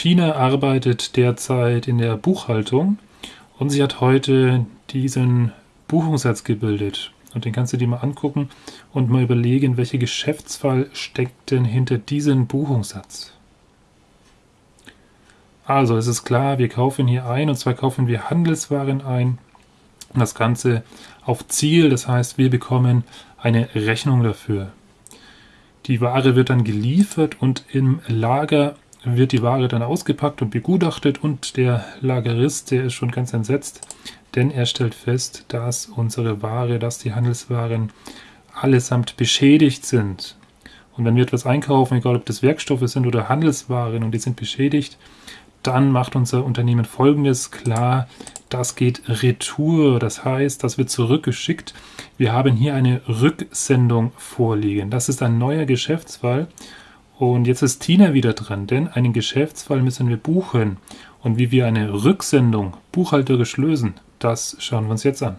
Tina arbeitet derzeit in der Buchhaltung und sie hat heute diesen Buchungssatz gebildet. Und den kannst du dir mal angucken und mal überlegen, welcher Geschäftsfall steckt denn hinter diesem Buchungssatz. Also, es ist klar, wir kaufen hier ein und zwar kaufen wir Handelswaren ein. Das Ganze auf Ziel, das heißt, wir bekommen eine Rechnung dafür. Die Ware wird dann geliefert und im Lager wird die Ware dann ausgepackt und begutachtet und der Lagerist, der ist schon ganz entsetzt, denn er stellt fest, dass unsere Ware, dass die Handelswaren allesamt beschädigt sind. Und wenn wir etwas einkaufen, egal ob das Werkstoffe sind oder Handelswaren und die sind beschädigt, dann macht unser Unternehmen folgendes klar, das geht retour, das heißt, das wird zurückgeschickt. Wir haben hier eine Rücksendung vorliegen. Das ist ein neuer Geschäftsfall und jetzt ist Tina wieder dran, denn einen Geschäftsfall müssen wir buchen. Und wie wir eine Rücksendung buchhalterisch lösen, das schauen wir uns jetzt an.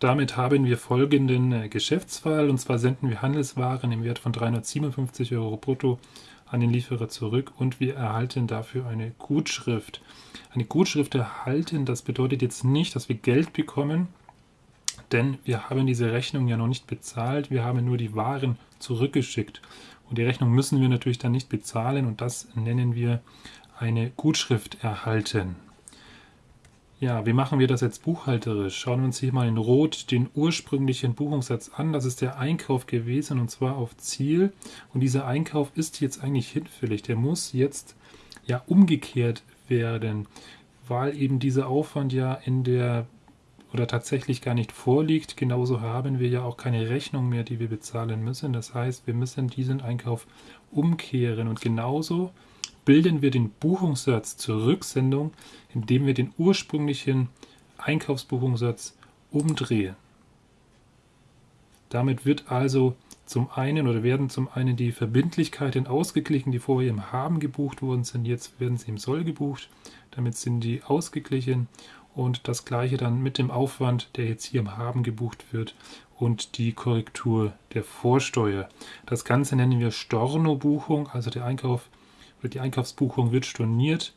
Damit haben wir folgenden äh, Geschäftsfall und zwar senden wir Handelswaren im Wert von 357 Euro brutto an den Lieferer zurück und wir erhalten dafür eine Gutschrift. Eine Gutschrift erhalten, das bedeutet jetzt nicht, dass wir Geld bekommen, denn wir haben diese Rechnung ja noch nicht bezahlt, wir haben nur die Waren zurückgeschickt. Und die Rechnung müssen wir natürlich dann nicht bezahlen und das nennen wir eine Gutschrift erhalten. Ja, wie machen wir das jetzt buchhalterisch? Schauen wir uns hier mal in Rot den ursprünglichen Buchungssatz an. Das ist der Einkauf gewesen und zwar auf Ziel. Und dieser Einkauf ist jetzt eigentlich hinfällig. Der muss jetzt ja umgekehrt werden, weil eben dieser Aufwand ja in der oder tatsächlich gar nicht vorliegt. Genauso haben wir ja auch keine Rechnung mehr, die wir bezahlen müssen. Das heißt, wir müssen diesen Einkauf umkehren und genauso bilden wir den Buchungssatz zur Rücksendung, indem wir den ursprünglichen Einkaufsbuchungssatz umdrehen. Damit wird also zum einen oder werden zum einen die Verbindlichkeiten ausgeglichen, die vorher im Haben gebucht worden sind. Jetzt werden sie im Soll gebucht. Damit sind die ausgeglichen und das gleiche dann mit dem Aufwand, der jetzt hier im Haben gebucht wird und die Korrektur der Vorsteuer. Das Ganze nennen wir Storno-Buchung, also der Einkauf oder die Einkaufsbuchung wird storniert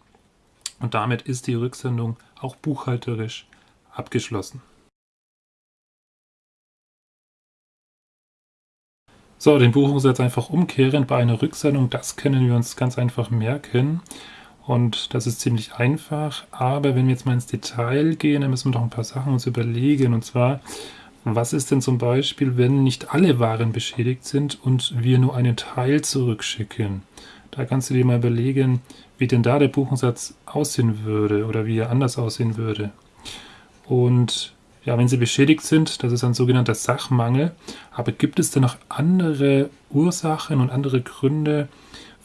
und damit ist die Rücksendung auch buchhalterisch abgeschlossen. So, den Buchungssatz einfach umkehren bei einer Rücksendung, das können wir uns ganz einfach merken. Und das ist ziemlich einfach. Aber wenn wir jetzt mal ins Detail gehen, dann müssen wir doch ein paar Sachen uns überlegen. Und zwar, was ist denn zum Beispiel, wenn nicht alle Waren beschädigt sind und wir nur einen Teil zurückschicken? Da kannst du dir mal überlegen, wie denn da der Buchungssatz aussehen würde oder wie er anders aussehen würde. Und ja, wenn sie beschädigt sind, das ist ein sogenannter Sachmangel. Aber gibt es denn noch andere Ursachen und andere Gründe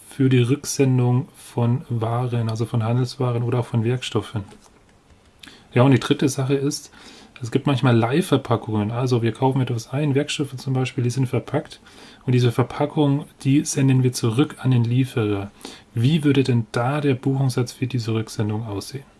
für die Rücksendung von Waren, also von Handelswaren oder auch von Werkstoffen? Ja, und die dritte Sache ist, es gibt manchmal Leihverpackungen. Also wir kaufen etwas ein, Werkstoffe zum Beispiel, die sind verpackt und diese Verpackung, die senden wir zurück an den Lieferer. Wie würde denn da der Buchungssatz für diese Rücksendung aussehen?